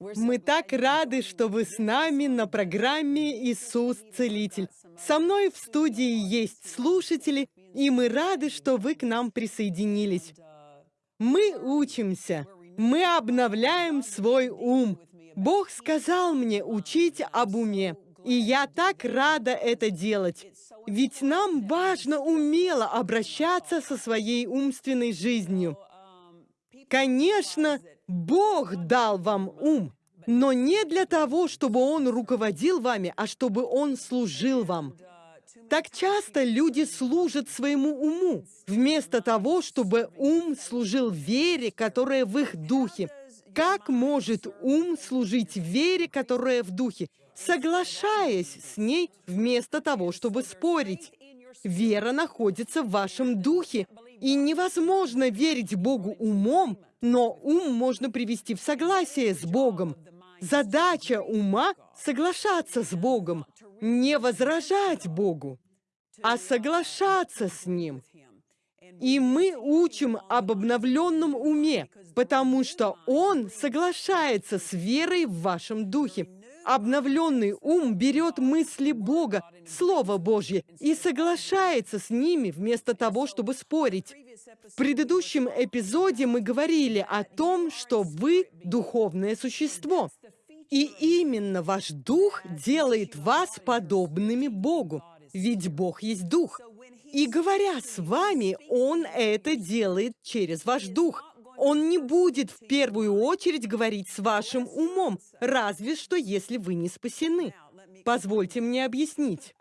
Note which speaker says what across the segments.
Speaker 1: Мы так рады, что вы с нами на программе «Иисус Целитель». Со мной в студии есть слушатели, и мы рады, что вы к нам присоединились. Мы учимся, мы обновляем свой ум. Бог сказал мне учить об уме, и я так рада это делать. Ведь нам важно умело обращаться со своей умственной жизнью. Конечно, Бог дал вам ум, но не для того, чтобы Он руководил вами, а чтобы Он служил вам. Так часто люди служат своему уму, вместо того, чтобы ум служил вере, которая в их духе. Как может ум служить вере, которая в духе, соглашаясь с ней вместо того, чтобы спорить? Вера находится в вашем духе, и невозможно верить Богу умом, но ум можно привести в согласие с Богом. Задача ума — соглашаться с Богом, не возражать Богу, а соглашаться с Ним. И мы учим об обновленном уме, потому что он соглашается с верой в вашем духе. Обновленный ум берет мысли Бога, Слово Божье, и соглашается с ними вместо того, чтобы спорить. В предыдущем эпизоде мы говорили о том, что вы — духовное существо. И именно ваш дух делает вас подобными Богу, ведь Бог есть дух. И говоря с вами, Он это делает через ваш дух. Он не будет в первую очередь говорить с вашим умом, разве что если вы не спасены. Позвольте мне объяснить.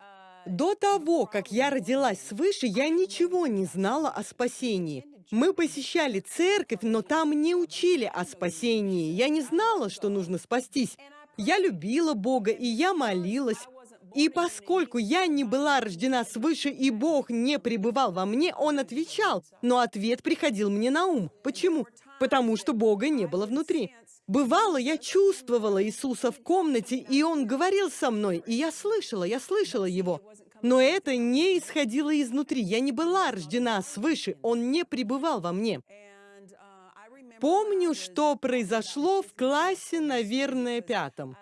Speaker 1: До того, как я родилась свыше, я ничего не знала о спасении. Мы посещали церковь, но там не учили о спасении. Я не знала, что нужно спастись. Я любила Бога, и я молилась. И поскольку я не была рождена свыше, и Бог не пребывал во мне, Он отвечал, но ответ приходил мне на ум. Почему? Потому что Бога не было внутри. Бывало, я чувствовала Иисуса в комнате, и Он говорил со мной, и я слышала, я слышала Его. Но это не исходило изнутри. Я не была рождена свыше, Он не пребывал во мне. Помню, что произошло в классе, наверное, пятом.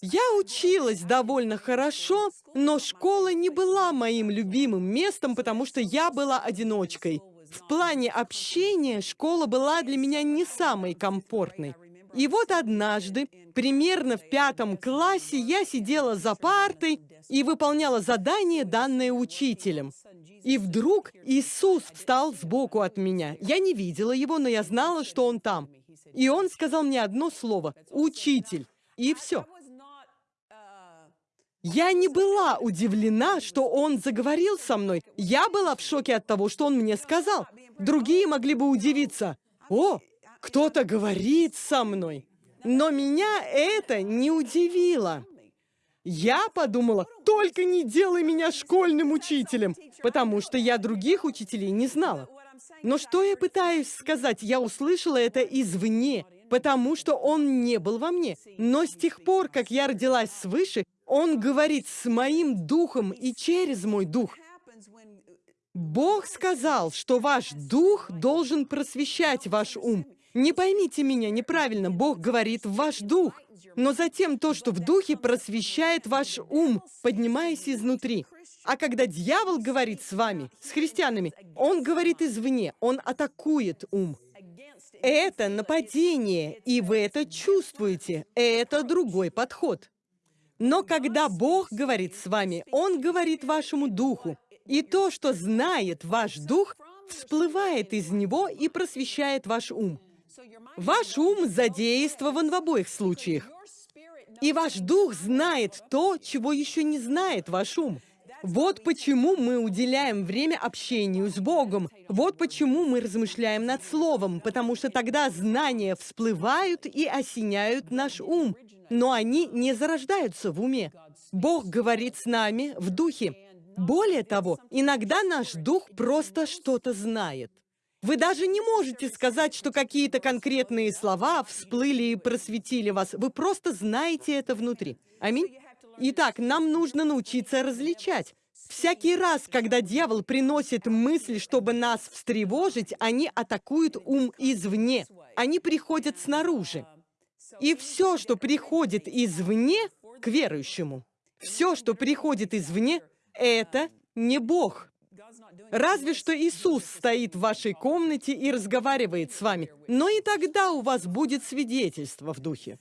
Speaker 1: Я училась довольно хорошо, но школа не была моим любимым местом, потому что я была одиночкой. В плане общения школа была для меня не самой комфортной. И вот однажды, примерно в пятом классе, я сидела за партой и выполняла задание, данное учителем. И вдруг Иисус встал сбоку от меня. Я не видела его, но я знала, что он там. И он сказал мне одно слово «Учитель». И все. Я не была удивлена, что он заговорил со мной. Я была в шоке от того, что он мне сказал. Другие могли бы удивиться. «О, кто-то говорит со мной». Но меня это не удивило. Я подумала, только не делай меня школьным учителем, потому что я других учителей не знала. Но что я пытаюсь сказать? Я услышала это извне, потому что он не был во мне. Но с тех пор, как я родилась свыше, он говорит с моим духом и через мой дух. Бог сказал, что ваш дух должен просвещать ваш ум. Не поймите меня неправильно, Бог говорит в ваш дух. Но затем то, что в духе, просвещает ваш ум, поднимаясь изнутри. А когда дьявол говорит с вами, с христианами, он говорит извне, он атакует ум. Это нападение, и вы это чувствуете. Это другой подход. Но когда Бог говорит с вами, Он говорит вашему духу. И то, что знает ваш дух, всплывает из него и просвещает ваш ум. Ваш ум задействован в обоих случаях. И ваш дух знает то, чего еще не знает ваш ум. Вот почему мы уделяем время общению с Богом. Вот почему мы размышляем над Словом, потому что тогда знания всплывают и осеняют наш ум но они не зарождаются в уме. Бог говорит с нами в духе. Более того, иногда наш дух просто что-то знает. Вы даже не можете сказать, что какие-то конкретные слова всплыли и просветили вас. Вы просто знаете это внутри. Аминь. Итак, нам нужно научиться различать. Всякий раз, когда дьявол приносит мысли, чтобы нас встревожить, они атакуют ум извне. Они приходят снаружи. И все, что приходит извне к верующему, все, что приходит извне, это не Бог. Разве что Иисус стоит в вашей комнате и разговаривает с вами, но и тогда у вас будет свидетельство в духе.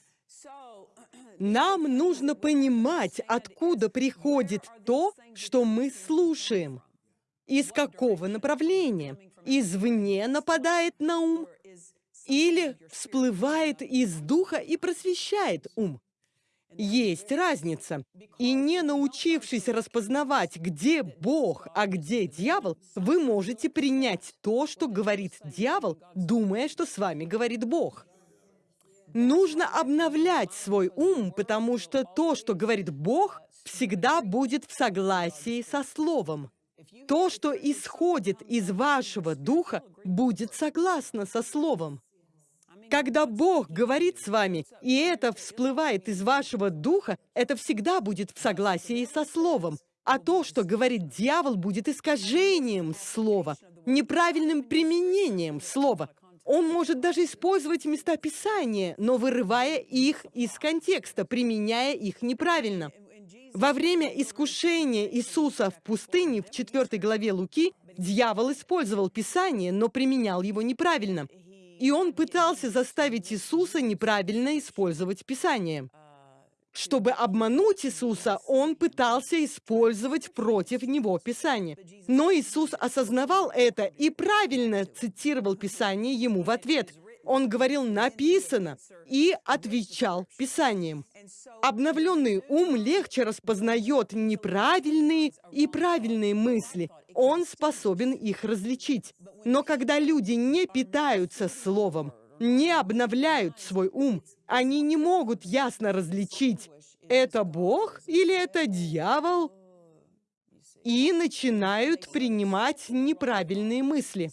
Speaker 1: Нам нужно понимать, откуда приходит то, что мы слушаем. Из какого направления? Извне нападает на ум или всплывает из духа и просвещает ум? Есть разница. И не научившись распознавать, где Бог, а где дьявол, вы можете принять то, что говорит дьявол, думая, что с вами говорит Бог. Нужно обновлять свой ум, потому что то, что говорит Бог, всегда будет в согласии со Словом. То, что исходит из вашего духа, будет согласно со Словом. Когда Бог говорит с вами, и это всплывает из вашего духа, это всегда будет в согласии со Словом. А то, что говорит дьявол, будет искажением слова, неправильным применением слова. Он может даже использовать места Писания, но вырывая их из контекста, применяя их неправильно. Во время искушения Иисуса в пустыне в 4 главе Луки дьявол использовал Писание, но применял его неправильно. И он пытался заставить Иисуса неправильно использовать Писание. Чтобы обмануть Иисуса, он пытался использовать против него Писание. Но Иисус осознавал это и правильно цитировал Писание ему в ответ. Он говорил «написано» и отвечал Писанием. Обновленный ум легче распознает неправильные и правильные мысли. Он способен их различить. Но когда люди не питаются словом, не обновляют свой ум, они не могут ясно различить, это Бог или это дьявол, и начинают принимать неправильные мысли.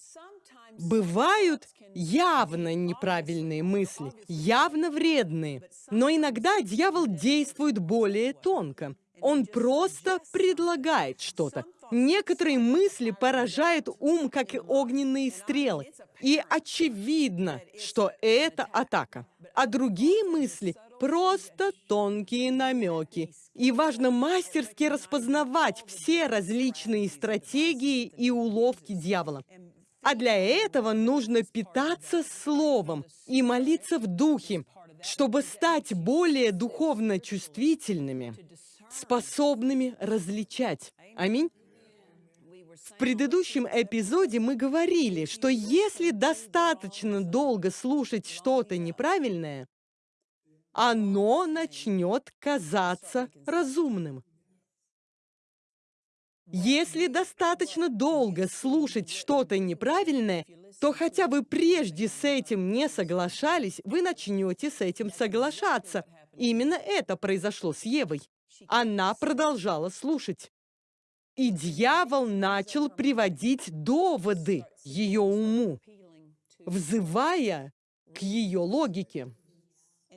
Speaker 1: Бывают явно неправильные мысли, явно вредные, но иногда дьявол действует более тонко. Он просто предлагает что-то. Некоторые мысли поражают ум, как и огненные стрелы. И очевидно, что это атака. А другие мысли — просто тонкие намеки. И важно мастерски распознавать все различные стратегии и уловки дьявола. А для этого нужно питаться Словом и молиться в Духе, чтобы стать более духовно чувствительными, способными различать. Аминь. В предыдущем эпизоде мы говорили, что если достаточно долго слушать что-то неправильное, оно начнет казаться разумным. Если достаточно долго слушать что-то неправильное, то хотя бы прежде с этим не соглашались, вы начнете с этим соглашаться. Именно это произошло с Евой. Она продолжала слушать. И дьявол начал приводить доводы ее уму, взывая к ее логике.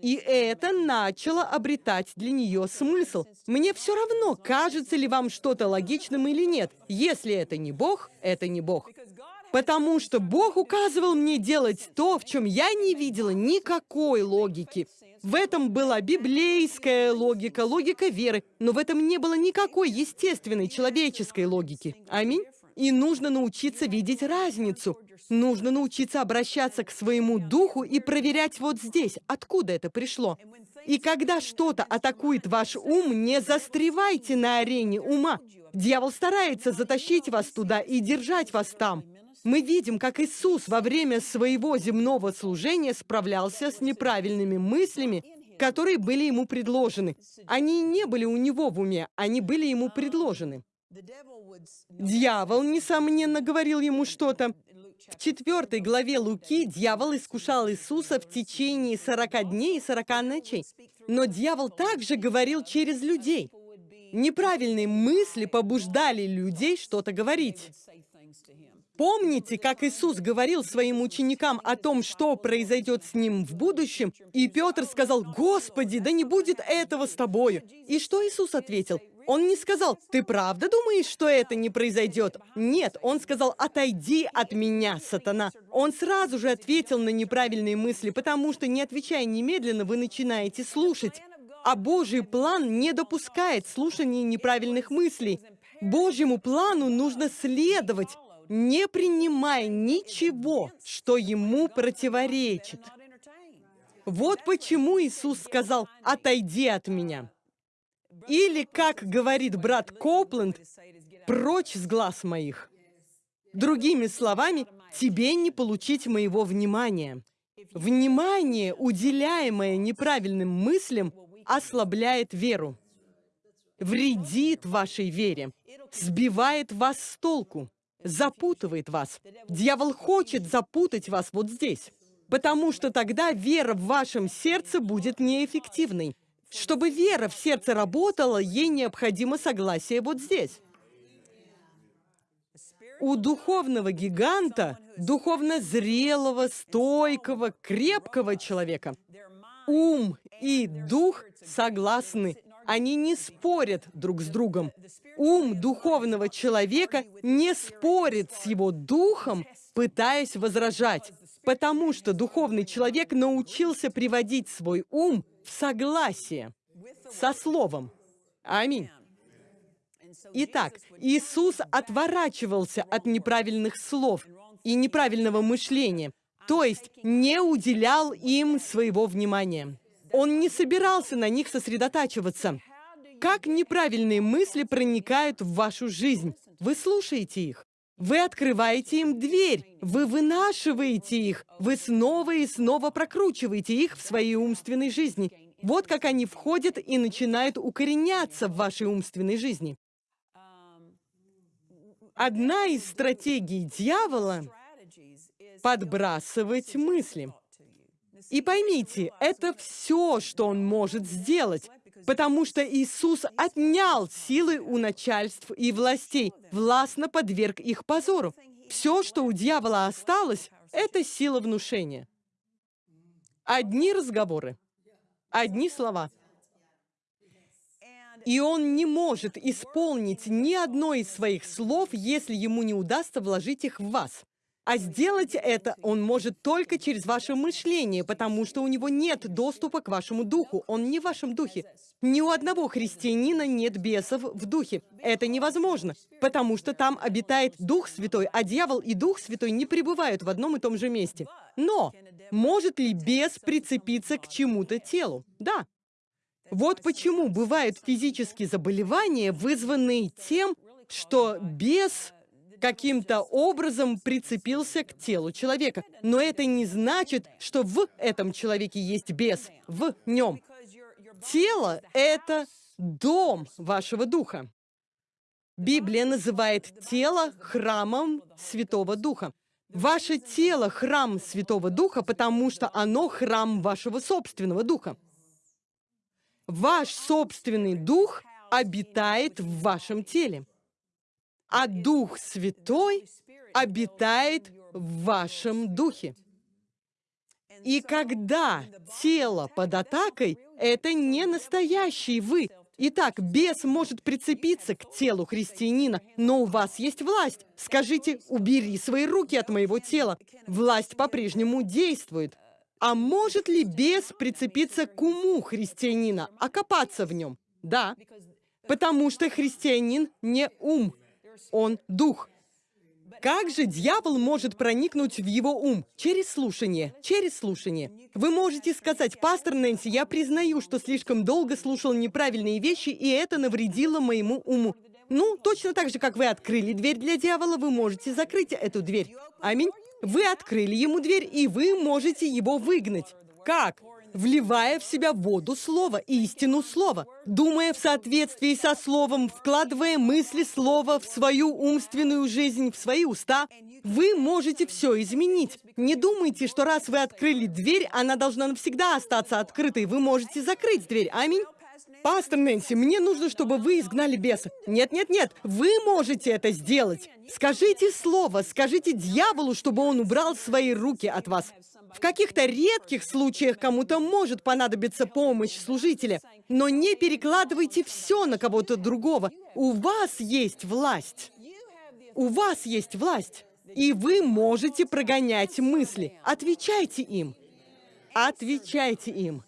Speaker 1: И это начало обретать для нее смысл. Мне все равно, кажется ли вам что-то логичным или нет. Если это не Бог, это не Бог. Потому что Бог указывал мне делать то, в чем я не видела никакой логики. В этом была библейская логика, логика веры, но в этом не было никакой естественной человеческой логики. Аминь. И нужно научиться видеть разницу. Нужно научиться обращаться к своему духу и проверять вот здесь, откуда это пришло. И когда что-то атакует ваш ум, не застревайте на арене ума. Дьявол старается затащить вас туда и держать вас там. Мы видим, как Иисус во время своего земного служения справлялся с неправильными мыслями, которые были ему предложены. Они не были у него в уме, они были ему предложены. Дьявол, несомненно, говорил ему что-то. В четвертой главе Луки дьявол искушал Иисуса в течение 40 дней и 40 ночей. Но дьявол также говорил через людей. Неправильные мысли побуждали людей что-то говорить. Помните, как Иисус говорил своим ученикам о том, что произойдет с ним в будущем? И Петр сказал, «Господи, да не будет этого с тобою!» И что Иисус ответил? Он не сказал, ты правда думаешь, что это не произойдет? Нет, он сказал, отойди от меня, сатана. Он сразу же ответил на неправильные мысли, потому что, не отвечая немедленно, вы начинаете слушать. А Божий план не допускает слушания неправильных мыслей. Божьему плану нужно следовать, не принимая ничего, что ему противоречит. Вот почему Иисус сказал «отойди от меня». Или, как говорит брат Копленд, «прочь с глаз моих». Другими словами, тебе не получить моего внимания. Внимание, уделяемое неправильным мыслям, ослабляет веру, вредит вашей вере, сбивает вас с толку, запутывает вас. Дьявол хочет запутать вас вот здесь, потому что тогда вера в вашем сердце будет неэффективной. Чтобы вера в сердце работала, ей необходимо согласие вот здесь. У духовного гиганта, духовно зрелого, стойкого, крепкого человека, ум и дух согласны. Они не спорят друг с другом. Ум духовного человека не спорит с его духом, пытаясь возражать, потому что духовный человек научился приводить свой ум в согласие со Словом. Аминь. Итак, Иисус отворачивался от неправильных слов и неправильного мышления, то есть не уделял им своего внимания. Он не собирался на них сосредотачиваться. Как неправильные мысли проникают в вашу жизнь? Вы слушаете их. Вы открываете им дверь, вы вынашиваете их, вы снова и снова прокручиваете их в своей умственной жизни. Вот как они входят и начинают укореняться в вашей умственной жизни. Одна из стратегий дьявола — подбрасывать мысли. И поймите, это все, что он может сделать, потому что Иисус отнял силы у начальств и властей, властно подверг их позору. Все, что у дьявола осталось, это сила внушения. Одни разговоры, одни слова. И он не может исполнить ни одно из своих слов, если ему не удастся вложить их в вас. А сделать это он может только через ваше мышление, потому что у него нет доступа к вашему духу. Он не в вашем духе. Ни у одного христианина нет бесов в духе. Это невозможно, потому что там обитает Дух Святой, а дьявол и Дух Святой не пребывают в одном и том же месте. Но может ли бес прицепиться к чему-то телу? Да. Вот почему бывают физические заболевания, вызванные тем, что бес каким-то образом прицепился к телу человека. Но это не значит, что в этом человеке есть бес, в нем. Тело — это дом вашего духа. Библия называет тело храмом Святого Духа. Ваше тело — храм Святого Духа, потому что оно храм вашего собственного духа. Ваш собственный дух обитает в вашем теле а Дух Святой обитает в вашем духе. И когда тело под атакой, это не настоящий вы. Итак, бес может прицепиться к телу христианина, но у вас есть власть. Скажите, убери свои руки от моего тела. Власть по-прежнему действует. А может ли бес прицепиться к уму христианина, окопаться в нем? Да, потому что христианин не ум, он дух. Как же дьявол может проникнуть в его ум? Через слушание, через слушание. Вы можете сказать, пастор Нэнси, я признаю, что слишком долго слушал неправильные вещи, и это навредило моему уму. Ну, точно так же, как вы открыли дверь для дьявола, вы можете закрыть эту дверь. Аминь. Вы открыли ему дверь, и вы можете его выгнать. Как? Вливая в себя воду слова, истину слова, думая в соответствии со словом, вкладывая мысли слова в свою умственную жизнь, в свои уста, вы можете все изменить. Не думайте, что раз вы открыли дверь, она должна навсегда остаться открытой. Вы можете закрыть дверь. Аминь. Пастор Нэнси, мне нужно, чтобы вы изгнали беса. Нет, нет, нет, вы можете это сделать. Скажите слово, скажите дьяволу, чтобы он убрал свои руки от вас. В каких-то редких случаях кому-то может понадобиться помощь служителя, но не перекладывайте все на кого-то другого. У вас есть власть. У вас есть власть. И вы можете прогонять мысли. Отвечайте им. Отвечайте им.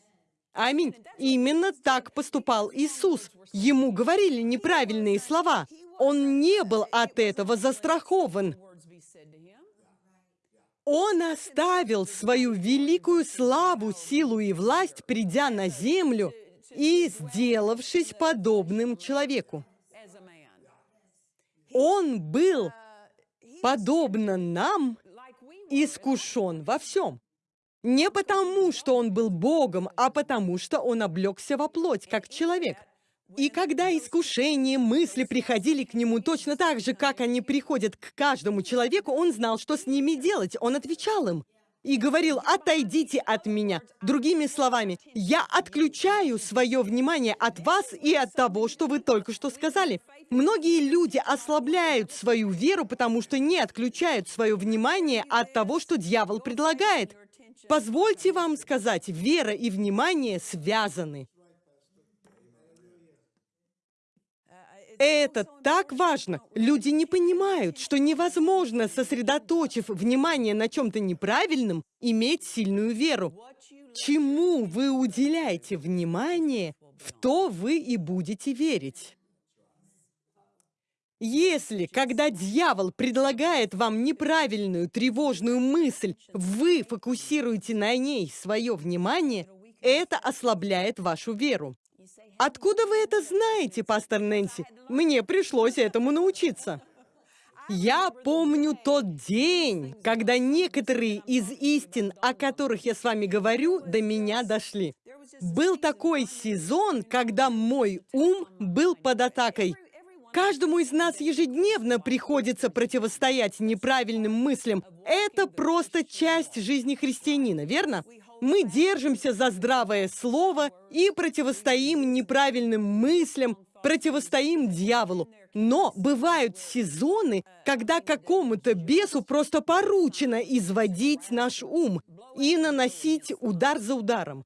Speaker 1: Аминь. Именно так поступал Иисус. Ему говорили неправильные слова. Он не был от этого застрахован. Он оставил свою великую славу, силу и власть, придя на землю и сделавшись подобным человеку. Он был, подобно нам, искушен во всем. Не потому, что он был Богом, а потому, что он облегся во плоть, как человек. И когда искушения, мысли приходили к нему точно так же, как они приходят к каждому человеку, он знал, что с ними делать. Он отвечал им и говорил, отойдите от меня. Другими словами, я отключаю свое внимание от вас и от того, что вы только что сказали. Многие люди ослабляют свою веру, потому что не отключают свое внимание от того, что дьявол предлагает. Позвольте вам сказать, вера и внимание связаны. Это так важно. Люди не понимают, что невозможно, сосредоточив внимание на чем-то неправильном, иметь сильную веру. Чему вы уделяете внимание, в то вы и будете верить. Если, когда дьявол предлагает вам неправильную, тревожную мысль, вы фокусируете на ней свое внимание, это ослабляет вашу веру. Откуда вы это знаете, пастор Нэнси? Мне пришлось этому научиться. Я помню тот день, когда некоторые из истин, о которых я с вами говорю, до меня дошли. Был такой сезон, когда мой ум был под атакой. Каждому из нас ежедневно приходится противостоять неправильным мыслям. Это просто часть жизни христианина, верно? Мы держимся за здравое слово и противостоим неправильным мыслям, противостоим дьяволу. Но бывают сезоны, когда какому-то бесу просто поручено изводить наш ум и наносить удар за ударом.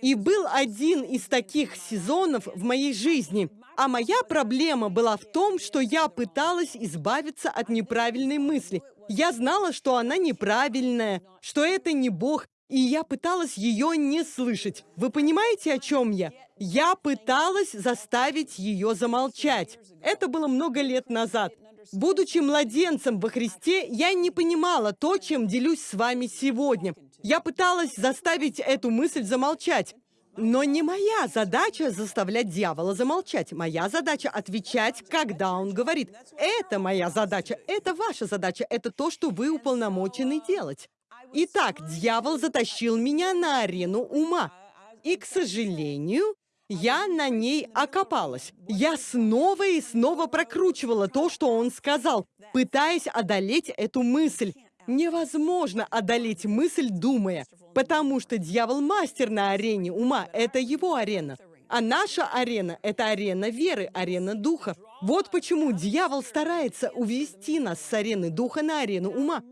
Speaker 1: И был один из таких сезонов в моей жизни. А моя проблема была в том, что я пыталась избавиться от неправильной мысли. Я знала, что она неправильная, что это не Бог, и я пыталась ее не слышать. Вы понимаете, о чем я? Я пыталась заставить ее замолчать. Это было много лет назад. Будучи младенцем во Христе, я не понимала то, чем делюсь с вами сегодня. Я пыталась заставить эту мысль замолчать. Но не моя задача заставлять дьявола замолчать. Моя задача отвечать, когда он говорит. Это моя задача, это ваша задача, это то, что вы уполномочены делать. Итак, дьявол затащил меня на арену ума. И, к сожалению, я на ней окопалась. Я снова и снова прокручивала то, что он сказал, пытаясь одолеть эту мысль. Невозможно одолеть мысль, думая, потому что дьявол мастер на арене ума, это его арена. А наша арена — это арена веры, арена духа. Вот почему дьявол старается увести нас с арены духа на арену ума.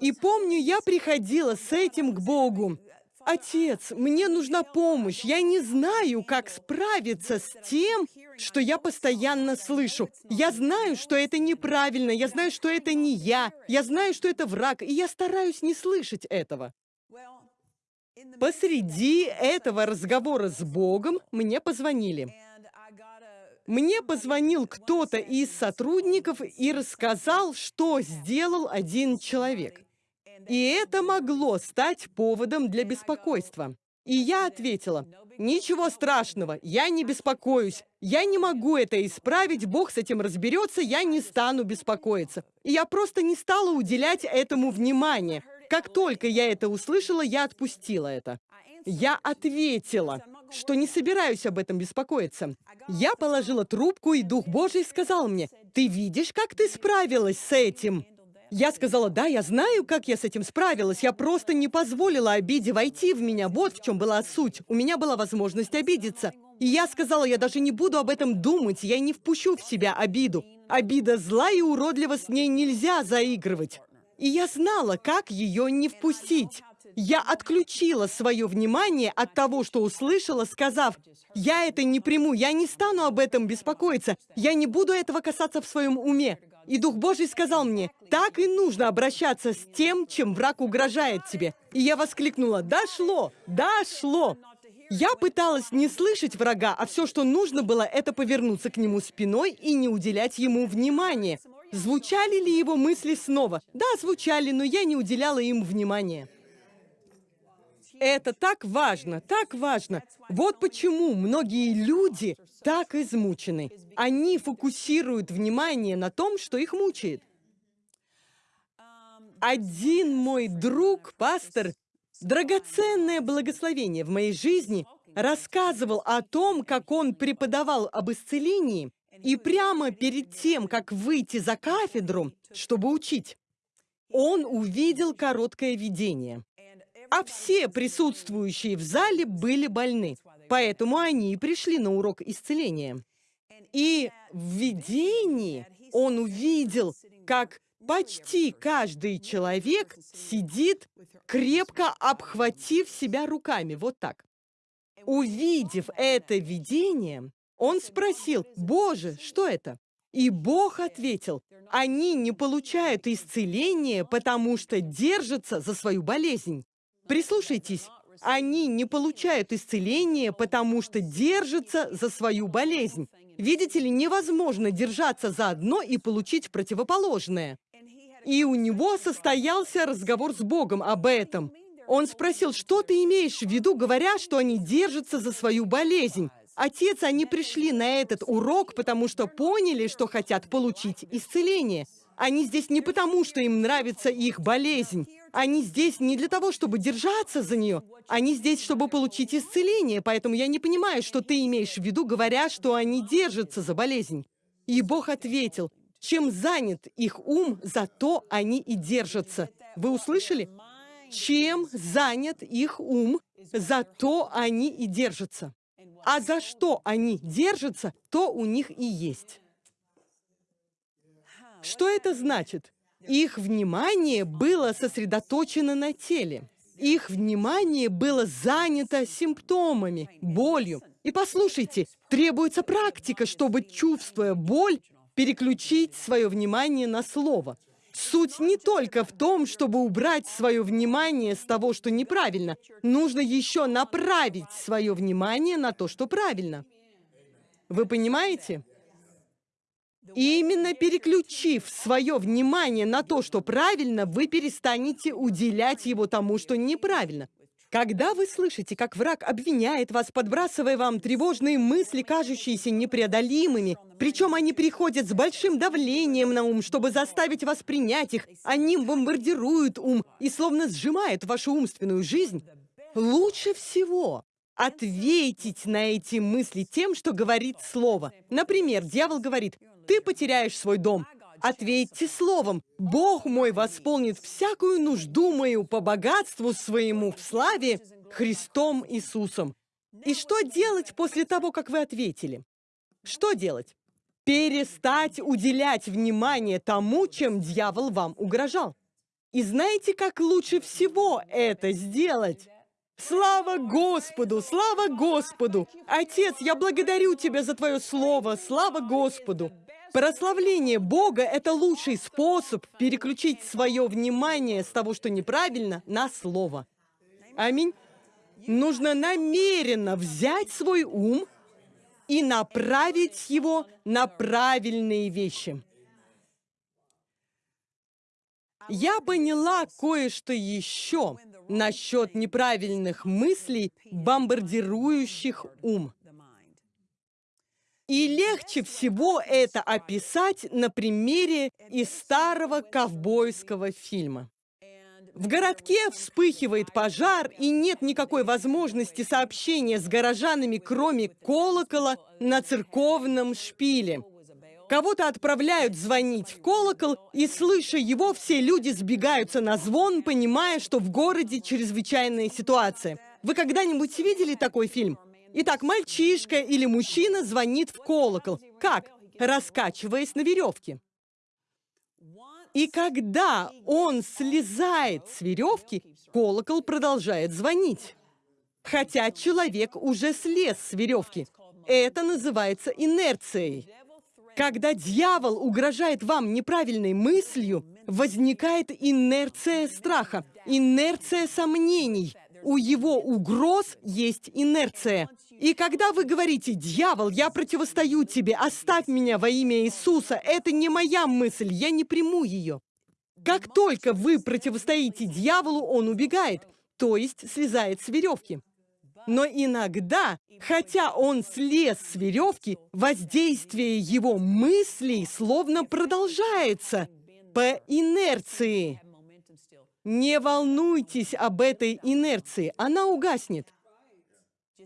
Speaker 1: И помню, я приходила с этим к Богу. Отец, мне нужна помощь. Я не знаю, как справиться с тем, что я постоянно слышу. Я знаю, что это неправильно. Я знаю, что это не я. Я знаю, что это враг. И я стараюсь не слышать этого. Посреди этого разговора с Богом мне позвонили. Мне позвонил кто-то из сотрудников и рассказал, что сделал один человек. И это могло стать поводом для беспокойства. И я ответила, ничего страшного, я не беспокоюсь. Я не могу это исправить, Бог с этим разберется, я не стану беспокоиться. И я просто не стала уделять этому внимания. Как только я это услышала, я отпустила это. Я ответила, что не собираюсь об этом беспокоиться. Я положила трубку, и Дух Божий сказал мне, «Ты видишь, как ты справилась с этим?» Я сказала, да, я знаю, как я с этим справилась. Я просто не позволила обиде войти в меня. Вот в чем была суть. У меня была возможность обидеться. И я сказала, я даже не буду об этом думать, я не впущу в себя обиду. Обида зла и уродлива, с ней нельзя заигрывать. И я знала, как ее не впустить. Я отключила свое внимание от того, что услышала, сказав, «Я это не приму, я не стану об этом беспокоиться, я не буду этого касаться в своем уме». И Дух Божий сказал мне, «Так и нужно обращаться с тем, чем враг угрожает тебе». И я воскликнула, «Дошло! Дошло!» Я пыталась не слышать врага, а все, что нужно было, это повернуться к нему спиной и не уделять ему внимания. Звучали ли его мысли снова? Да, звучали, но я не уделяла им внимания. Это так важно, так важно. Вот почему многие люди так измучены. Они фокусируют внимание на том, что их мучает. Один мой друг, пастор, драгоценное благословение в моей жизни, рассказывал о том, как он преподавал об исцелении, и прямо перед тем, как выйти за кафедру, чтобы учить, он увидел короткое видение. А все присутствующие в зале были больны, поэтому они и пришли на урок исцеления. И в видении он увидел, как почти каждый человек сидит, крепко обхватив себя руками, вот так. Увидев это видение, он спросил, «Боже, что это?» И Бог ответил, «Они не получают исцеления, потому что держатся за свою болезнь». Прислушайтесь, они не получают исцеления, потому что держатся за свою болезнь. Видите ли, невозможно держаться за одно и получить противоположное. И у него состоялся разговор с Богом об этом. Он спросил, что ты имеешь в виду, говоря, что они держатся за свою болезнь? Отец, они пришли на этот урок, потому что поняли, что хотят получить исцеление. Они здесь не потому, что им нравится их болезнь. Они здесь не для того, чтобы держаться за нее. Они здесь, чтобы получить исцеление. Поэтому я не понимаю, что ты имеешь в виду, говоря, что они держатся за болезнь. И Бог ответил, чем занят их ум, зато они и держатся. Вы услышали? Чем занят их ум, зато они и держатся. А за что они держатся, то у них и есть. Что это значит? Их внимание было сосредоточено на теле. Их внимание было занято симптомами, болью. И послушайте, требуется практика, чтобы, чувствуя боль, переключить свое внимание на слово. Суть не только в том, чтобы убрать свое внимание с того, что неправильно. Нужно еще направить свое внимание на то, что правильно. Вы понимаете? И именно переключив свое внимание на то, что правильно, вы перестанете уделять его тому, что неправильно. Когда вы слышите, как враг обвиняет вас, подбрасывая вам тревожные мысли, кажущиеся непреодолимыми, причем они приходят с большим давлением на ум, чтобы заставить вас принять их, они бомбардируют ум и словно сжимают вашу умственную жизнь, лучше всего ответить на эти мысли тем, что говорит слово. Например, дьявол говорит, ты потеряешь свой дом, Ответьте словом, Бог мой восполнит всякую нужду мою по богатству своему в славе Христом Иисусом. И что делать после того, как вы ответили? Что делать? Перестать уделять внимание тому, чем дьявол вам угрожал. И знаете, как лучше всего это сделать? Слава Господу! Слава Господу! Отец, я благодарю Тебя за Твое Слово! Слава Господу! Прославление Бога – это лучший способ переключить свое внимание с того, что неправильно, на Слово. Аминь. Нужно намеренно взять свой ум и направить его на правильные вещи. Я поняла кое-что еще насчет неправильных мыслей, бомбардирующих ум. И легче всего это описать на примере из старого ковбойского фильма. В городке вспыхивает пожар, и нет никакой возможности сообщения с горожанами, кроме колокола на церковном шпиле. Кого-то отправляют звонить в колокол, и, слыша его, все люди сбегаются на звон, понимая, что в городе чрезвычайная ситуация. Вы когда-нибудь видели такой фильм? Итак, мальчишка или мужчина звонит в колокол. Как? Раскачиваясь на веревке. И когда он слезает с веревки, колокол продолжает звонить. Хотя человек уже слез с веревки. Это называется инерцией. Когда дьявол угрожает вам неправильной мыслью, возникает инерция страха, инерция сомнений. У его угроз есть инерция. И когда вы говорите, «Дьявол, я противостою тебе, оставь меня во имя Иисуса», это не моя мысль, я не приму ее. Как только вы противостоите дьяволу, он убегает, то есть слезает с веревки. Но иногда, хотя он слез с веревки, воздействие его мыслей словно продолжается по инерции. Не волнуйтесь об этой инерции, она угаснет.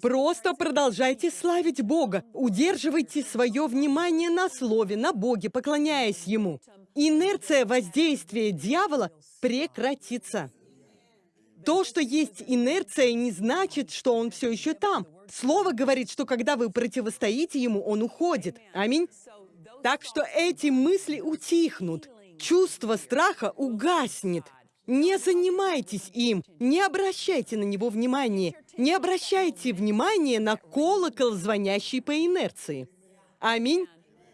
Speaker 1: Просто продолжайте славить Бога, удерживайте свое внимание на Слове, на Боге, поклоняясь Ему. Инерция воздействия дьявола прекратится. То, что есть инерция, не значит, что он все еще там. Слово говорит, что когда вы противостоите ему, он уходит. Аминь. Так что эти мысли утихнут. Чувство страха угаснет. Не занимайтесь им, не обращайте на него внимания, не обращайте внимания на колокол, звонящий по инерции. Аминь.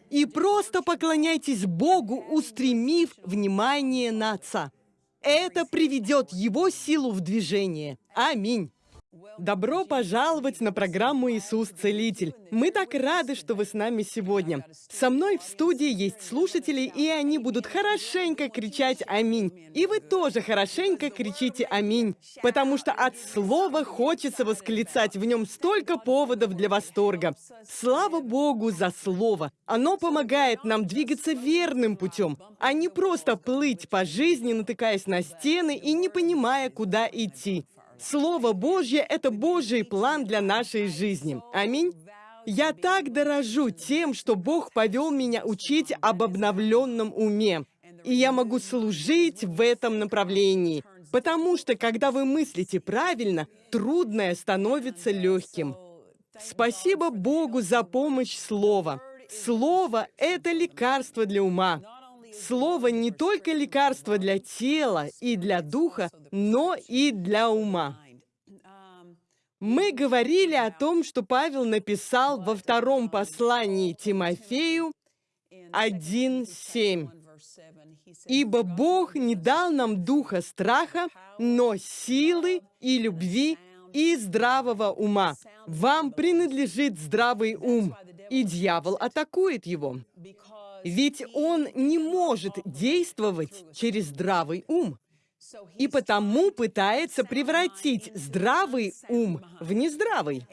Speaker 1: И просто поклоняйтесь Богу, устремив внимание на Отца. Это приведет его силу в движение. Аминь. Добро пожаловать на программу «Иисус Целитель». Мы так рады, что вы с нами сегодня. Со мной в студии есть слушатели, и они будут хорошенько кричать «Аминь». И вы тоже хорошенько кричите «Аминь», потому что от слова хочется восклицать, в нем столько поводов для восторга. Слава Богу за слово! Оно помогает нам двигаться верным путем, а не просто плыть по жизни, натыкаясь на стены и не понимая, куда идти. Слово Божье — это Божий план для нашей жизни. Аминь. Я так дорожу тем, что Бог повел меня учить об обновленном уме. И я могу служить в этом направлении. Потому что, когда вы мыслите правильно, трудное становится легким. Спасибо Богу за помощь Слова. Слово — это лекарство для ума. Слово не только лекарство для тела и для духа, но и для ума. Мы говорили о том, что Павел написал во втором послании Тимофею 1.7. «Ибо Бог не дал нам духа страха, но силы и любви и здравого ума. Вам принадлежит здравый ум, и дьявол атакует его. Ведь он не может действовать через здравый ум. И потому пытается превратить здравый ум в нездравый.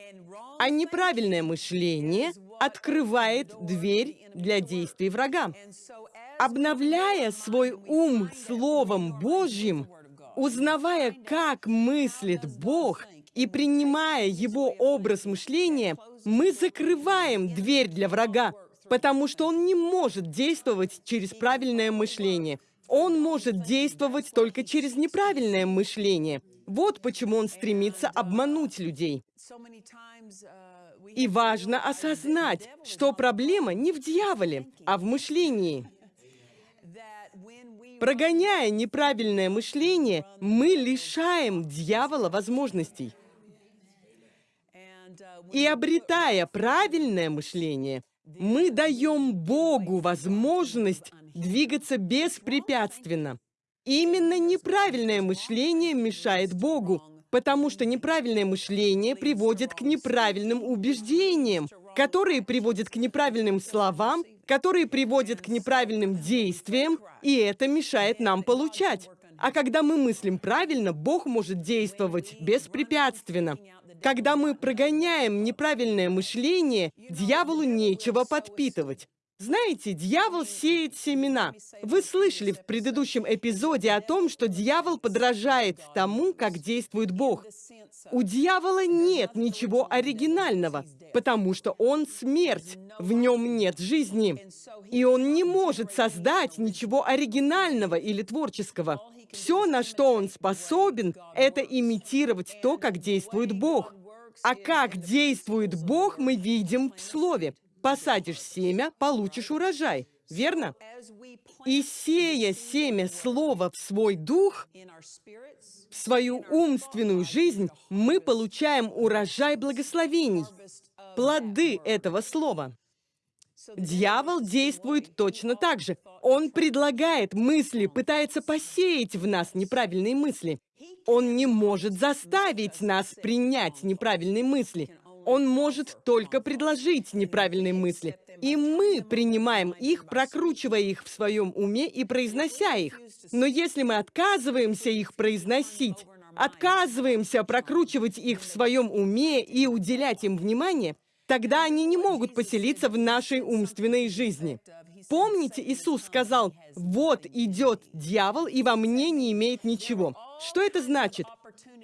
Speaker 1: А неправильное мышление открывает дверь для действий врага. Обновляя свой ум Словом Божьим, узнавая, как мыслит Бог, и принимая его образ мышления, мы закрываем дверь для врага, потому что он не может действовать через правильное мышление. Он может действовать только через неправильное мышление. Вот почему он стремится обмануть людей. И важно осознать, что проблема не в дьяволе, а в мышлении. Прогоняя неправильное мышление, мы лишаем дьявола возможностей. И обретая правильное мышление, мы даем Богу возможность двигаться беспрепятственно. Именно неправильное мышление мешает Богу, потому что неправильное мышление приводит к неправильным убеждениям, которые приводят к неправильным словам, которые приводят к неправильным действиям, и это мешает нам получать. А когда мы мыслим правильно, Бог может действовать беспрепятственно. Когда мы прогоняем неправильное мышление, дьяволу нечего подпитывать. Знаете, дьявол сеет семена. Вы слышали в предыдущем эпизоде о том, что дьявол подражает тому, как действует Бог. У дьявола нет ничего оригинального, потому что он смерть, в нем нет жизни. И он не может создать ничего оригинального или творческого. Все, на что он способен, это имитировать то, как действует Бог. А как действует Бог, мы видим в Слове. Посадишь семя, получишь урожай. верно? И сея семя слова в свой дух, в свою умственную жизнь, мы получаем урожай благословений, плоды этого слова. Дьявол действует точно так же. Он предлагает мысли, пытается посеять в нас неправильные мысли. Он не может заставить нас принять неправильные мысли. Он может только предложить неправильные мысли. И мы принимаем их, прокручивая их в своем уме и произнося их. Но если мы отказываемся их произносить, отказываемся прокручивать их в своем уме и уделять им внимание, тогда они не могут поселиться в нашей умственной жизни. Помните, Иисус сказал, «Вот идет дьявол, и во мне не имеет ничего». Что это значит?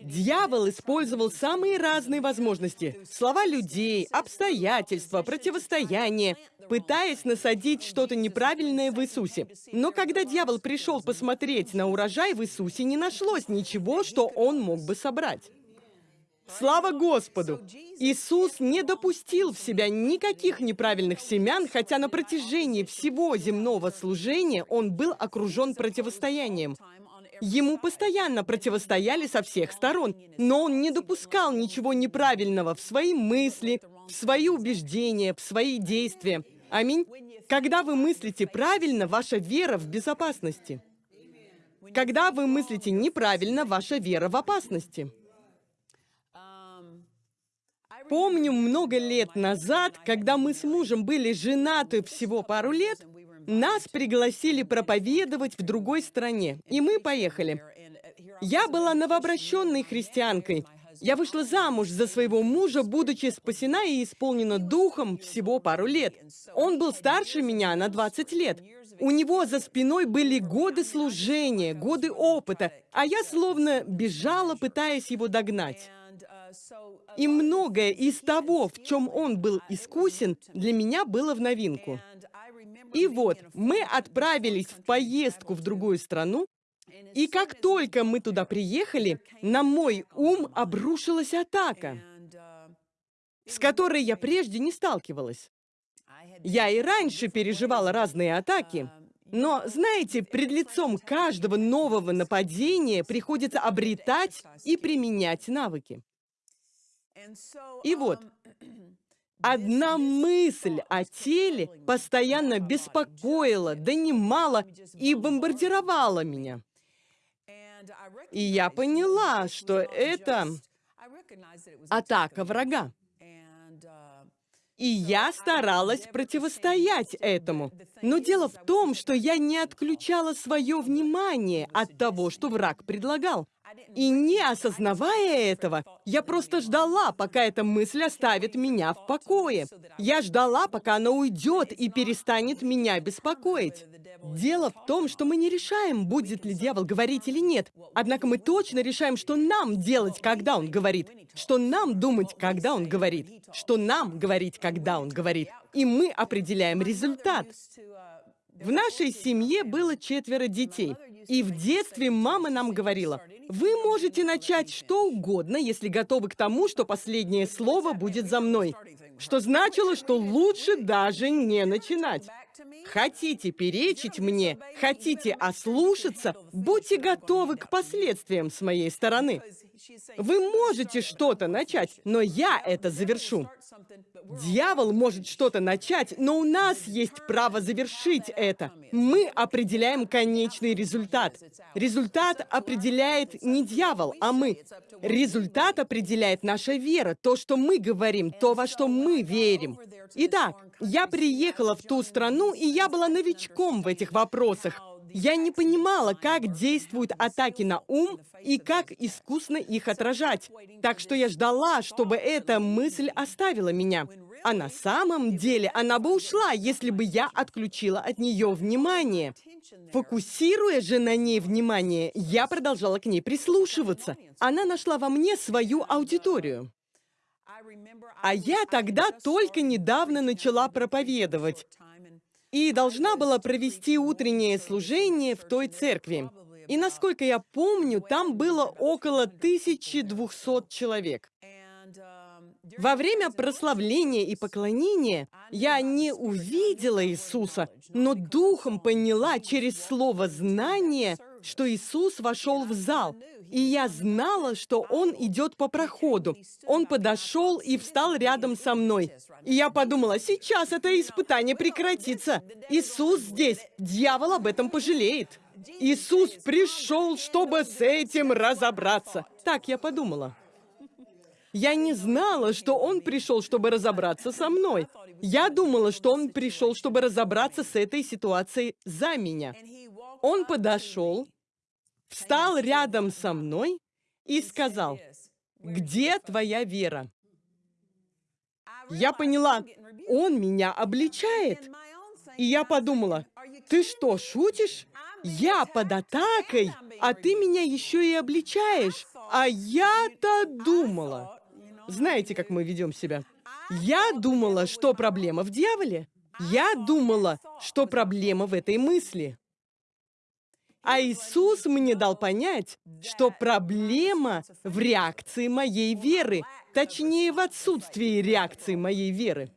Speaker 1: Дьявол использовал самые разные возможности. Слова людей, обстоятельства, противостояние, пытаясь насадить что-то неправильное в Иисусе. Но когда дьявол пришел посмотреть на урожай в Иисусе, не нашлось ничего, что он мог бы собрать. Слава Господу! Иисус не допустил в себя никаких неправильных семян, хотя на протяжении всего земного служения он был окружен противостоянием. Ему постоянно противостояли со всех сторон, но он не допускал ничего неправильного в свои мысли, в свои убеждения, в свои действия. Аминь. Когда вы мыслите правильно, ваша вера в безопасности. Когда вы мыслите неправильно, ваша вера в опасности. Помню, много лет назад, когда мы с мужем были женаты всего пару лет, нас пригласили проповедовать в другой стране, и мы поехали. Я была новообращенной христианкой. Я вышла замуж за своего мужа, будучи спасена и исполнена духом всего пару лет. Он был старше меня на 20 лет. У него за спиной были годы служения, годы опыта, а я словно бежала, пытаясь его догнать. И многое из того, в чем он был искусен, для меня было в новинку. И вот, мы отправились в поездку в другую страну, и как только мы туда приехали, на мой ум обрушилась атака, с которой я прежде не сталкивалась. Я и раньше переживала разные атаки, но, знаете, пред лицом каждого нового нападения приходится обретать и применять навыки. И вот, Одна мысль о теле постоянно беспокоила, донимала и бомбардировала меня. И я поняла, что это атака врага. И я старалась противостоять этому. Но дело в том, что я не отключала свое внимание от того, что враг предлагал. И не осознавая этого, я просто ждала, пока эта мысль оставит меня в покое. Я ждала, пока она уйдет и перестанет меня беспокоить. Дело в том, что мы не решаем, будет ли дьявол говорить или нет. Однако мы точно решаем, что нам делать, когда он говорит. Что нам думать, когда он говорит. Что нам говорить, когда он говорит. И мы определяем результат. В нашей семье было четверо детей. И в детстве мама нам говорила, вы можете начать что угодно, если готовы к тому, что последнее слово будет за мной. Что значило, что лучше даже не начинать. Хотите перечить мне, хотите ослушаться, будьте готовы к последствиям с моей стороны. Вы можете что-то начать, но я это завершу. Дьявол может что-то начать, но у нас есть право завершить это. Мы определяем конечный результат. Результат определяет не дьявол, а мы. Результат определяет наша вера, то, что мы говорим, то, во что мы верим. Итак, я приехала в ту страну, и я была новичком в этих вопросах. Я не понимала, как действуют атаки на ум и как искусно их отражать. Так что я ждала, чтобы эта мысль оставила меня. А на самом деле она бы ушла, если бы я отключила от нее внимание. Фокусируя же на ней внимание, я продолжала к ней прислушиваться. Она нашла во мне свою аудиторию. А я тогда только недавно начала проповедовать и должна была провести утреннее служение в той церкви. И насколько я помню, там было около 1200 человек. Во время прославления и поклонения я не увидела Иисуса, но духом поняла через слово «знание», что Иисус вошел в зал, и я знала, что Он идет по проходу. Он подошел и встал рядом со мной. И я подумала, сейчас это испытание прекратится. Иисус здесь, дьявол об этом пожалеет. Иисус пришел, чтобы с этим разобраться. Так я подумала. Я не знала, что он пришел, чтобы разобраться со мной. Я думала, что он пришел, чтобы разобраться с этой ситуацией за меня. Он подошел, встал рядом со мной и сказал, «Где твоя вера?» Я поняла, он меня обличает. И я подумала, ты что, шутишь? Я под атакой, а ты меня еще и обличаешь. А я-то думала. Знаете, как мы ведем себя? Я думала, что проблема в дьяволе. Я думала, что проблема в этой мысли. А Иисус мне дал понять, что проблема в реакции моей веры, точнее, в отсутствии реакции моей веры.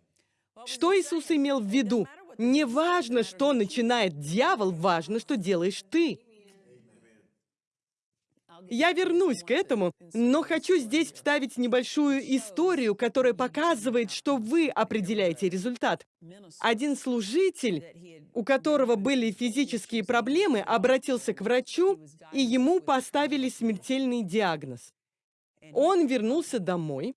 Speaker 1: Что Иисус имел в виду? Не важно, что начинает дьявол, важно, что делаешь ты. Я вернусь к этому, но хочу здесь вставить небольшую историю, которая показывает, что вы определяете результат. Один служитель, у которого были физические проблемы, обратился к врачу, и ему поставили смертельный диагноз. Он вернулся домой,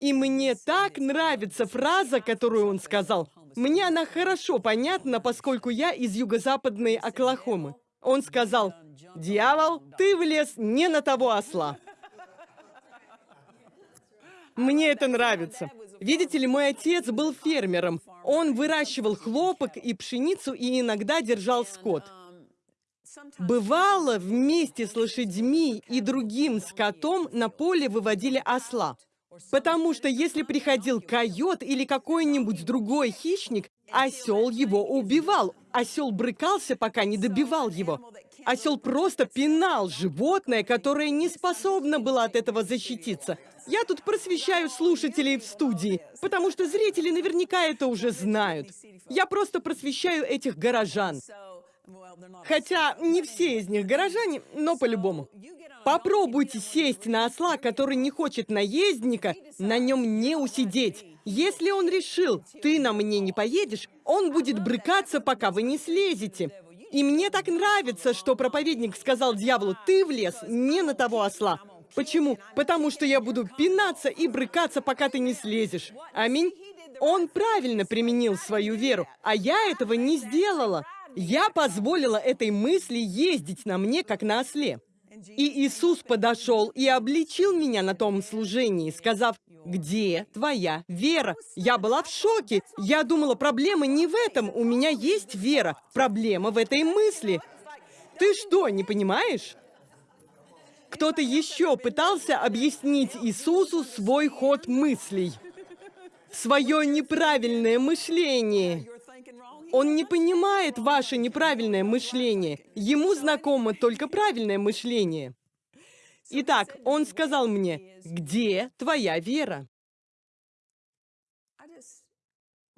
Speaker 1: и мне так нравится фраза, которую он сказал. Мне она хорошо понятна, поскольку я из юго-западной Оклахомы. Он сказал, «Дьявол, ты влез не на того осла». Мне это нравится. Видите ли, мой отец был фермером. Он выращивал хлопок и пшеницу и иногда держал скот. Бывало, вместе с лошадьми и другим скотом на поле выводили осла. Потому что если приходил койот или какой-нибудь другой хищник, осел его убивал. Осел брыкался, пока не добивал его. Осел просто пинал животное, которое не способно было от этого защититься. Я тут просвещаю слушателей в студии, потому что зрители наверняка это уже знают. Я просто просвещаю этих горожан. Хотя не все из них горожане, но по-любому. Попробуйте сесть на осла, который не хочет наездника, на нем не усидеть. Если он решил, ты на мне не поедешь, он будет брыкаться, пока вы не слезете. И мне так нравится, что проповедник сказал дьяволу, ты влез не на того осла. Почему? Потому что я буду пинаться и брыкаться, пока ты не слезешь. Аминь. Он правильно применил свою веру, а я этого не сделала. Я позволила этой мысли ездить на мне, как на осле. И Иисус подошел и обличил меня на том служении, сказав, «Где твоя вера?» Я была в шоке. Я думала, проблема не в этом. У меня есть вера. Проблема в этой мысли. Ты что, не понимаешь? Кто-то еще пытался объяснить Иисусу свой ход мыслей. Свое неправильное мышление. Он не понимает ваше неправильное мышление. Ему знакомо только правильное мышление. Итак, он сказал мне, где твоя вера?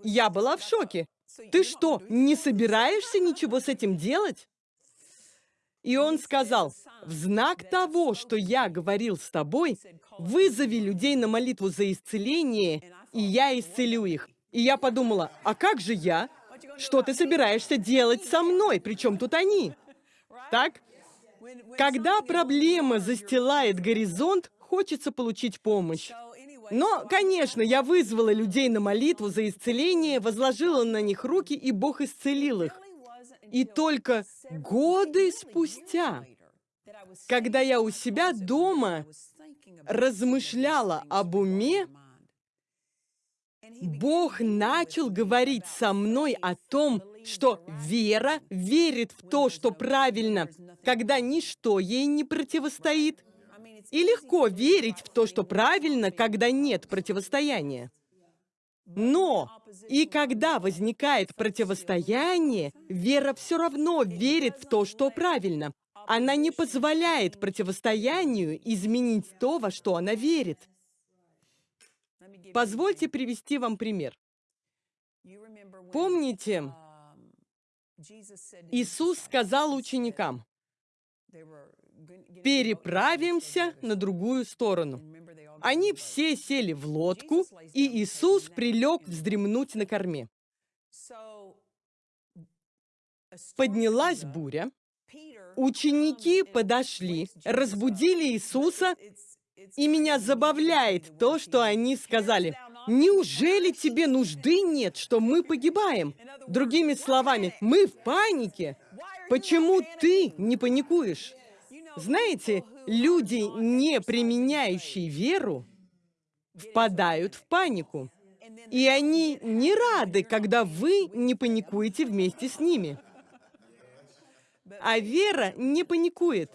Speaker 1: Я была в шоке. Ты что, не собираешься ничего с этим делать? И он сказал, в знак того, что я говорил с тобой, вызови людей на молитву за исцеление, и я исцелю их. И я подумала, а как же я? Что ты собираешься делать со мной? Причем тут они? Так? Когда проблема застилает горизонт, хочется получить помощь. Но, конечно, я вызвала людей на молитву за исцеление, возложила на них руки, и Бог исцелил их. И только годы спустя, когда я у себя дома размышляла об уме, Бог начал говорить со мной о том, что вера верит в то, что правильно, когда ничто ей не противостоит. И легко верить в то, что правильно, когда нет противостояния. Но и когда возникает противостояние, вера все равно верит в то, что правильно. Она не позволяет противостоянию изменить то, во что она верит. Позвольте привести вам пример. Помните, Иисус сказал ученикам, переправимся на другую сторону. Они все сели в лодку, и Иисус прилег вздремнуть на корме. Поднялась буря, ученики подошли, разбудили Иисуса, и меня забавляет то, что они сказали. «Неужели тебе нужды нет, что мы погибаем?» Другими словами, мы в панике. Почему ты не паникуешь? Знаете, люди, не применяющие веру, впадают в панику. И они не рады, когда вы не паникуете вместе с ними. А вера не паникует,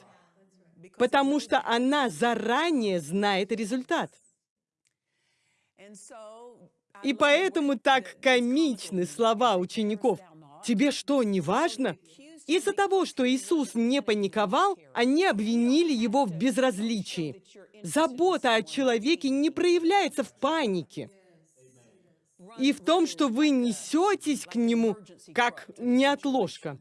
Speaker 1: потому что она заранее знает результат. И поэтому так комичны слова учеников. «Тебе что, не важно?» Из-за того, что Иисус не паниковал, они обвинили его в безразличии. Забота о человеке не проявляется в панике. И в том, что вы несетесь к нему, как неотложка.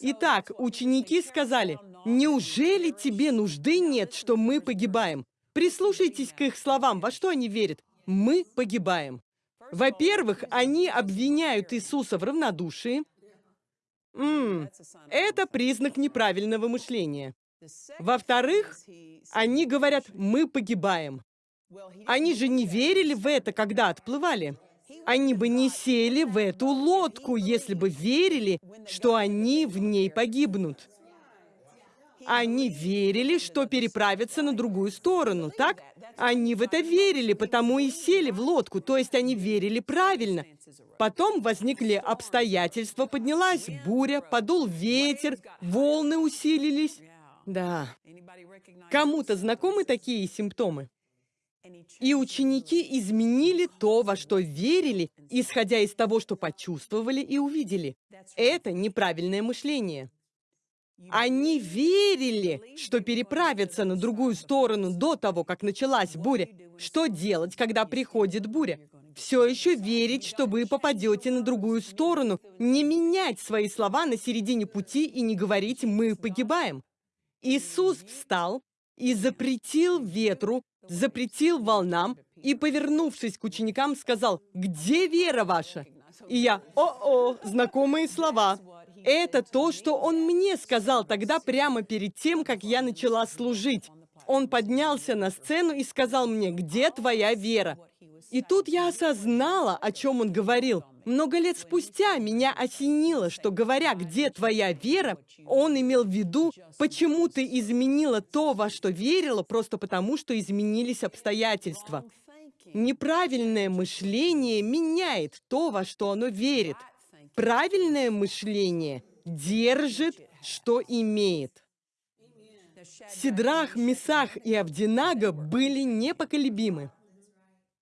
Speaker 1: Итак, ученики сказали, «Неужели тебе нужды нет, что мы погибаем?» Прислушайтесь к их словам, во что они верят. Мы погибаем. Во-первых, они обвиняют Иисуса в равнодушии. М -м, это признак неправильного мышления. Во-вторых, они говорят, мы погибаем. Они же не верили в это, когда отплывали. Они бы не сели в эту лодку, если бы верили, что они в ней погибнут. Они верили, что переправятся на другую сторону, так? Они в это верили, потому и сели в лодку, то есть они верили правильно. Потом возникли обстоятельства, поднялась буря, подул ветер, волны усилились. Да. Кому-то знакомы такие симптомы? И ученики изменили то, во что верили, исходя из того, что почувствовали и увидели. Это неправильное мышление. Они верили, что переправятся на другую сторону до того, как началась буря. Что делать, когда приходит буря? Все еще верить, что вы попадете на другую сторону, не менять свои слова на середине пути и не говорить «мы погибаем». Иисус встал и запретил ветру, запретил волнам и, повернувшись к ученикам, сказал «Где вера ваша?» И я «О-о, знакомые слова». Это то, что он мне сказал тогда прямо перед тем, как я начала служить. Он поднялся на сцену и сказал мне, где твоя вера? И тут я осознала, о чем он говорил. Много лет спустя меня осенило, что, говоря «где твоя вера?», он имел в виду, почему ты изменила то, во что верила, просто потому, что изменились обстоятельства. Неправильное мышление меняет то, во что оно верит. Правильное мышление держит, что имеет. Сидрах, Месах и Авдинага были непоколебимы.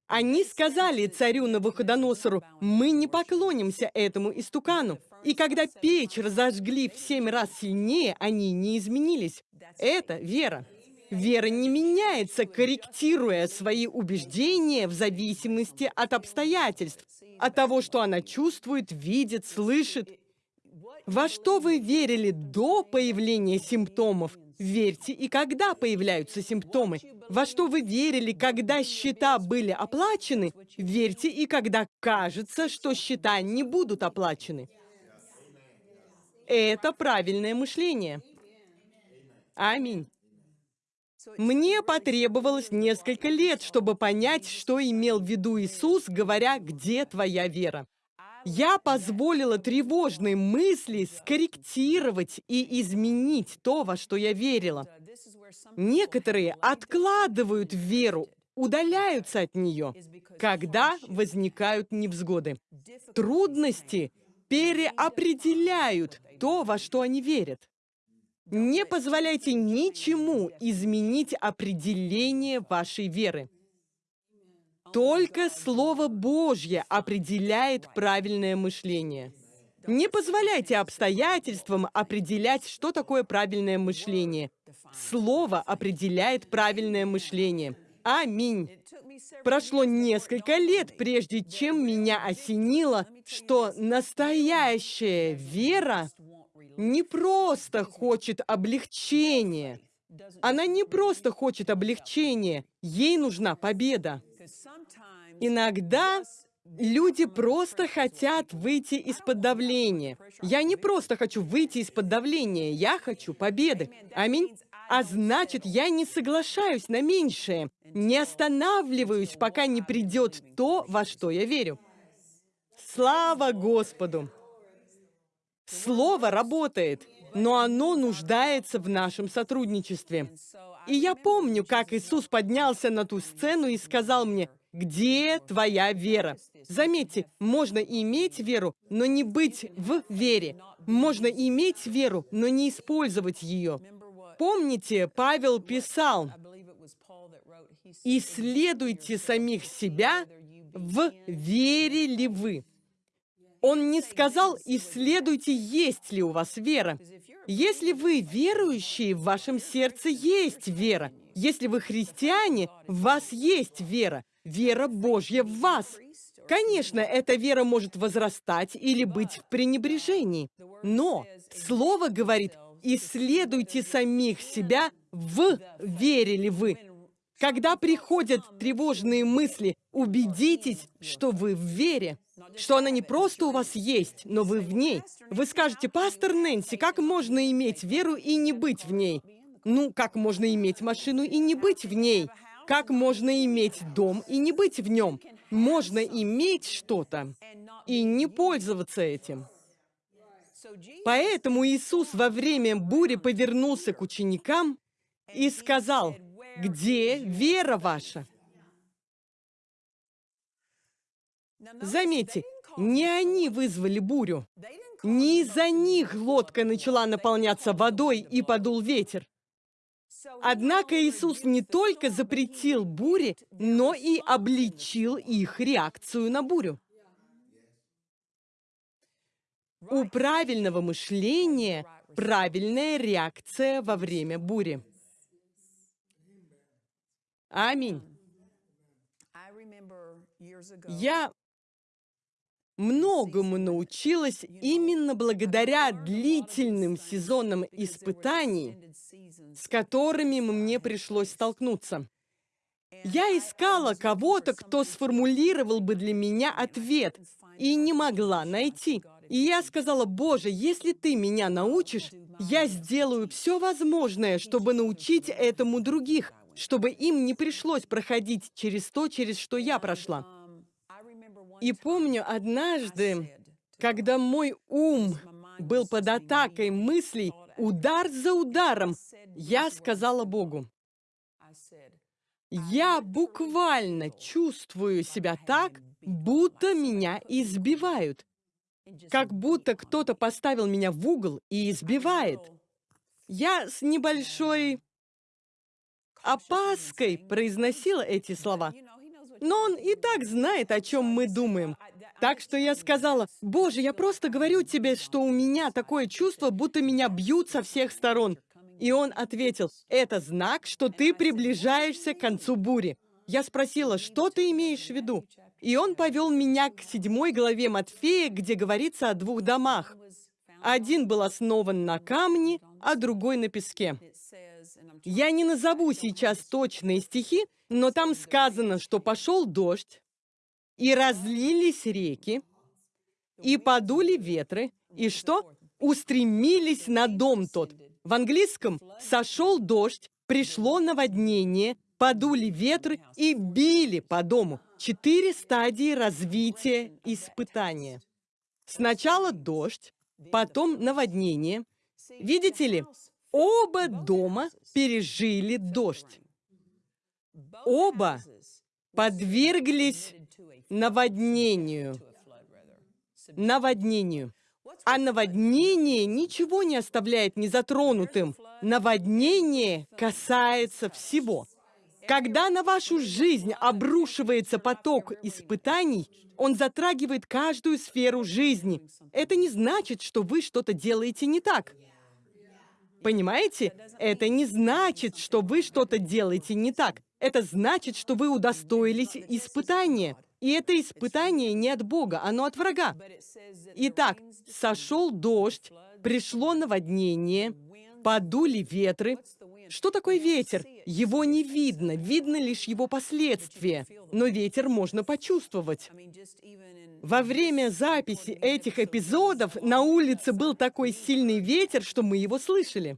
Speaker 1: Они сказали царю Навуходоносору, «Мы не поклонимся этому истукану». И когда печь разожгли в семь раз сильнее, они не изменились. Это вера. Вера не меняется, корректируя свои убеждения в зависимости от обстоятельств, от того, что она чувствует, видит, слышит. Во что вы верили до появления симптомов, верьте и когда появляются симптомы. Во что вы верили, когда счета были оплачены, верьте и когда кажется, что счета не будут оплачены. Это правильное мышление. Аминь. Мне потребовалось несколько лет, чтобы понять, что имел в виду Иисус, говоря «Где твоя вера?». Я позволила тревожные мысли скорректировать и изменить то, во что я верила. Некоторые откладывают веру, удаляются от нее, когда возникают невзгоды. Трудности переопределяют то, во что они верят. Не позволяйте ничему изменить определение вашей веры. Только Слово Божье определяет правильное мышление. Не позволяйте обстоятельствам определять, что такое правильное мышление. Слово определяет правильное мышление. Аминь. Прошло несколько лет, прежде чем меня осенило, что настоящая вера не просто хочет облегчения. Она не просто хочет облегчения, ей нужна победа. Иногда люди просто хотят выйти из-под давления. Я не просто хочу выйти из-под давления, я хочу победы. Аминь. А значит, я не соглашаюсь на меньшее, не останавливаюсь, пока не придет то, во что я верю. Слава Господу! Слово работает, но оно нуждается в нашем сотрудничестве. И я помню, как Иисус поднялся на ту сцену и сказал мне, «Где твоя вера?» Заметьте, можно иметь веру, но не быть в вере. Можно иметь веру, но не использовать ее. Помните, Павел писал, «Исследуйте самих себя, в вере ли вы». Он не сказал, исследуйте, есть ли у вас вера. Если вы верующие, в вашем сердце есть вера. Если вы христиане, в вас есть вера. Вера Божья в вас. Конечно, эта вера может возрастать или быть в пренебрежении. Но Слово говорит, исследуйте самих себя, в вере ли вы. Когда приходят тревожные мысли, убедитесь, что вы в вере, что она не просто у вас есть, но вы в ней. Вы скажете, пастор Нэнси, как можно иметь веру и не быть в ней? Ну, как можно иметь машину и не быть в ней? Как можно иметь дом и не быть в нем? Можно иметь что-то и не пользоваться этим. Поэтому Иисус во время бури повернулся к ученикам и сказал, «Где вера ваша?» Заметьте, не они вызвали бурю. Не из-за них лодка начала наполняться водой и подул ветер. Однако Иисус не только запретил буре, но и обличил их реакцию на бурю. У правильного мышления правильная реакция во время бури. Аминь. Я многому научилась именно благодаря длительным сезонам испытаний, с которыми мне пришлось столкнуться. Я искала кого-то, кто сформулировал бы для меня ответ, и не могла найти. И я сказала, Боже, если ты меня научишь, я сделаю все возможное, чтобы научить этому других, чтобы им не пришлось проходить через то, через что я прошла. И помню однажды, когда мой ум был под атакой мыслей, удар за ударом, я сказала Богу, я буквально чувствую себя так, будто меня избивают. Как будто кто-то поставил меня в угол и избивает. Я с небольшой опаской произносила эти слова. Но он и так знает, о чем мы думаем. Так что я сказала, «Боже, я просто говорю тебе, что у меня такое чувство, будто меня бьют со всех сторон». И он ответил, «Это знак, что ты приближаешься к концу бури». Я спросила, что ты имеешь в виду? И он повел меня к седьмой главе Матфея, где говорится о двух домах. Один был основан на камне, а другой на песке. Я не назову сейчас точные стихи, но там сказано, что пошел дождь, и разлились реки, и подули ветры, и что? Устремились на дом тот. В английском «сошел дождь», пришло наводнение, подули ветры и били по дому. Четыре стадии развития испытания. Сначала дождь, потом наводнение. Видите ли, оба дома пережили дождь. Оба подверглись наводнению. Наводнению. А наводнение ничего не оставляет незатронутым. Наводнение касается всего. Когда на вашу жизнь обрушивается поток испытаний, он затрагивает каждую сферу жизни. Это не значит, что вы что-то делаете не так. Понимаете? Это не значит, что вы что-то делаете не так. Это значит, что вы удостоились испытания. И это испытание не от Бога, оно от врага. Итак, сошел дождь, пришло наводнение, подули ветры. Что такое ветер? Его не видно, видно лишь его последствия. Но ветер можно почувствовать. Во время записи этих эпизодов на улице был такой сильный ветер, что мы его слышали.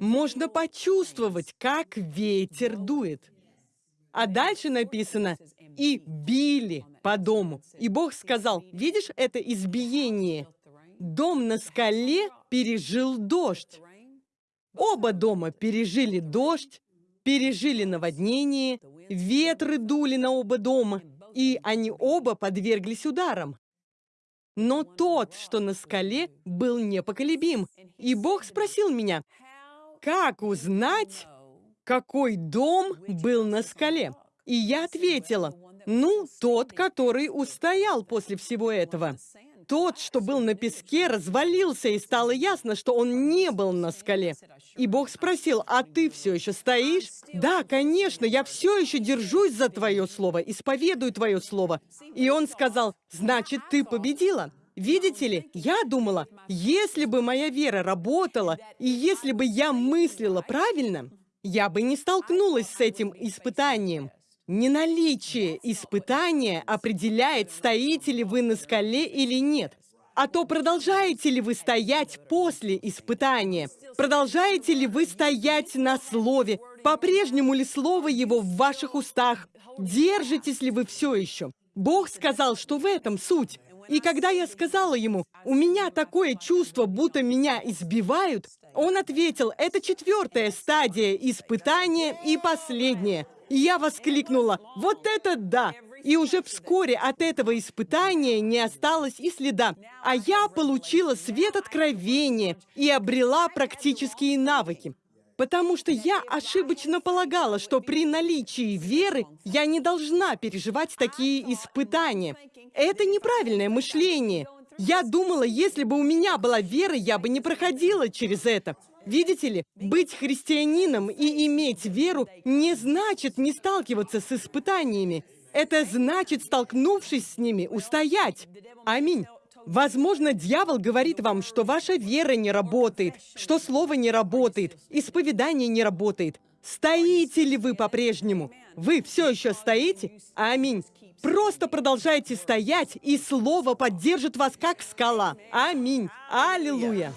Speaker 1: Можно почувствовать, как ветер дует. А дальше написано «и били по дому». И Бог сказал, видишь это избиение? Дом на скале пережил дождь. Оба дома пережили дождь, пережили наводнение, ветры дули на оба дома, и они оба подверглись ударам. Но тот, что на скале, был непоколебим. И Бог спросил меня, как узнать, какой дом был на скале? И я ответила, ну, тот, который устоял после всего этого. Тот, что был на песке, развалился, и стало ясно, что он не был на скале. И Бог спросил, а ты все еще стоишь? Да, конечно, я все еще держусь за твое слово, исповедую твое слово. И он сказал, значит, ты победила. Видите ли, я думала, если бы моя вера работала, и если бы я мыслила правильно, я бы не столкнулась с этим испытанием. Не наличие испытания определяет, стоите ли вы на скале или нет. А то продолжаете ли вы стоять после испытания? Продолжаете ли вы стоять на слове? По-прежнему ли слово его в ваших устах? Держитесь ли вы все еще? Бог сказал, что в этом суть. И когда я сказала ему, у меня такое чувство, будто меня избивают, он ответил, это четвертая стадия испытания и последняя. И я воскликнула, вот это да! И уже вскоре от этого испытания не осталось и следа. А я получила свет откровения и обрела практические навыки. Потому что я ошибочно полагала, что при наличии веры я не должна переживать такие испытания. Это неправильное мышление. Я думала, если бы у меня была вера, я бы не проходила через это. Видите ли, быть христианином и иметь веру не значит не сталкиваться с испытаниями. Это значит, столкнувшись с ними, устоять. Аминь. Возможно, дьявол говорит вам, что ваша вера не работает, что слово не работает, исповедание не работает. Стоите ли вы по-прежнему? Вы все еще стоите? Аминь. Просто продолжайте стоять, и слово поддержит вас как скала. Аминь. Аллилуйя.